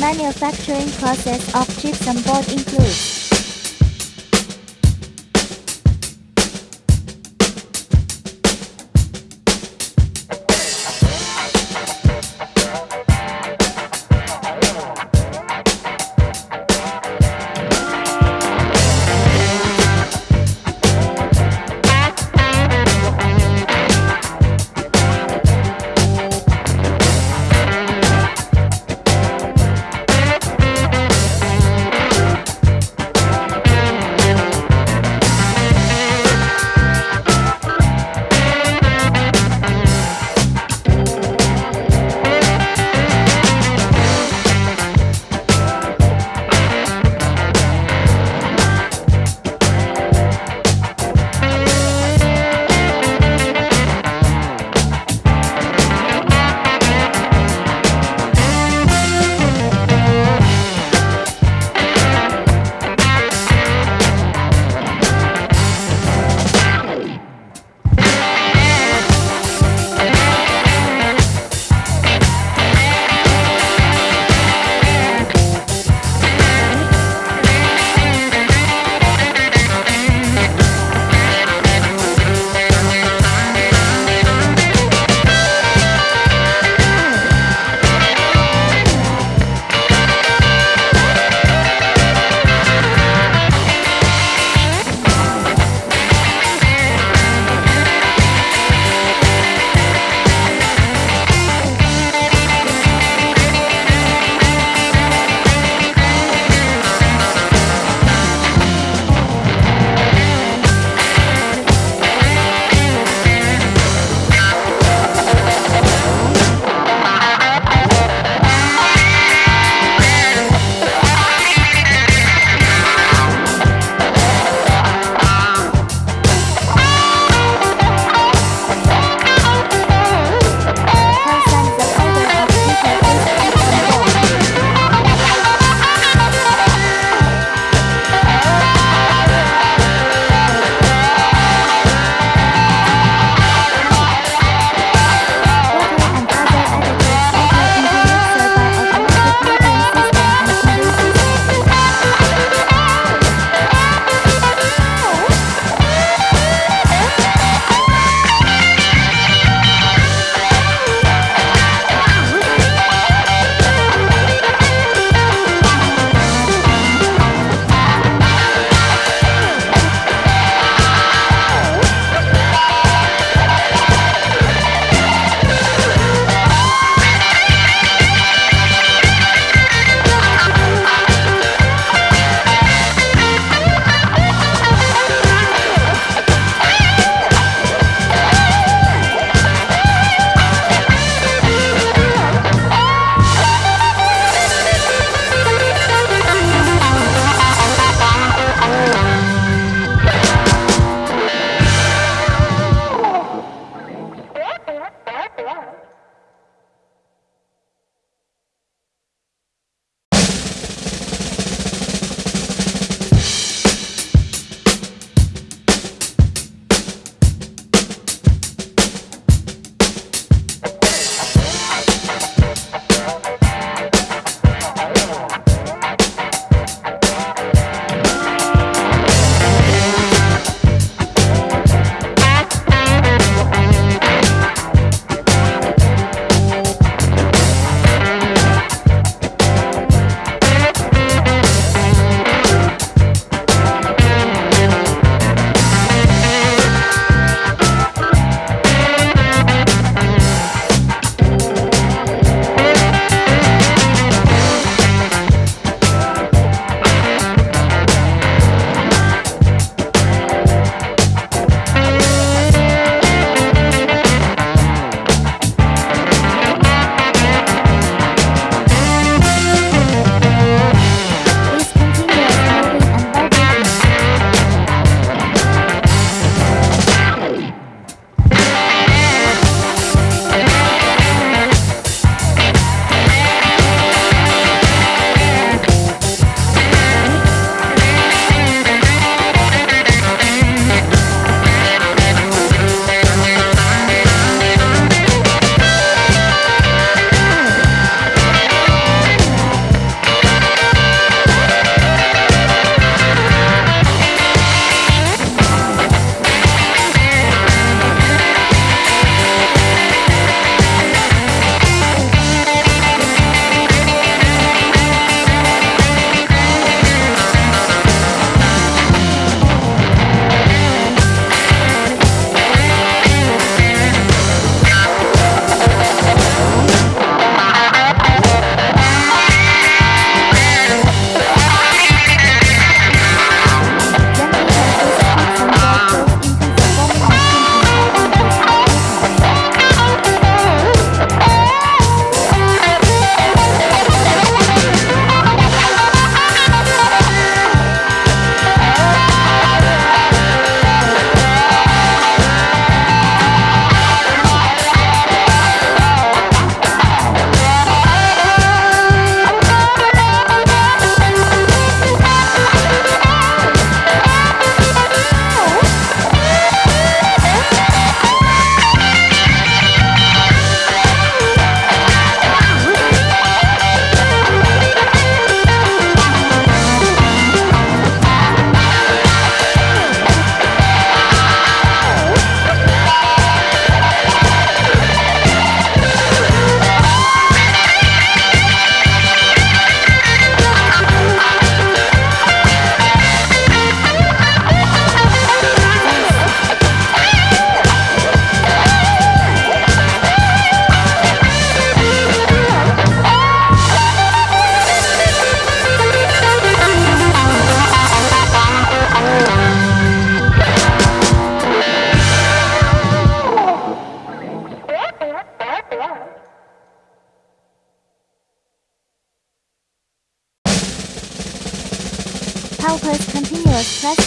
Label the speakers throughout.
Speaker 1: manufacturing process of gypsum board includes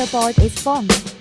Speaker 1: pressure board is formed.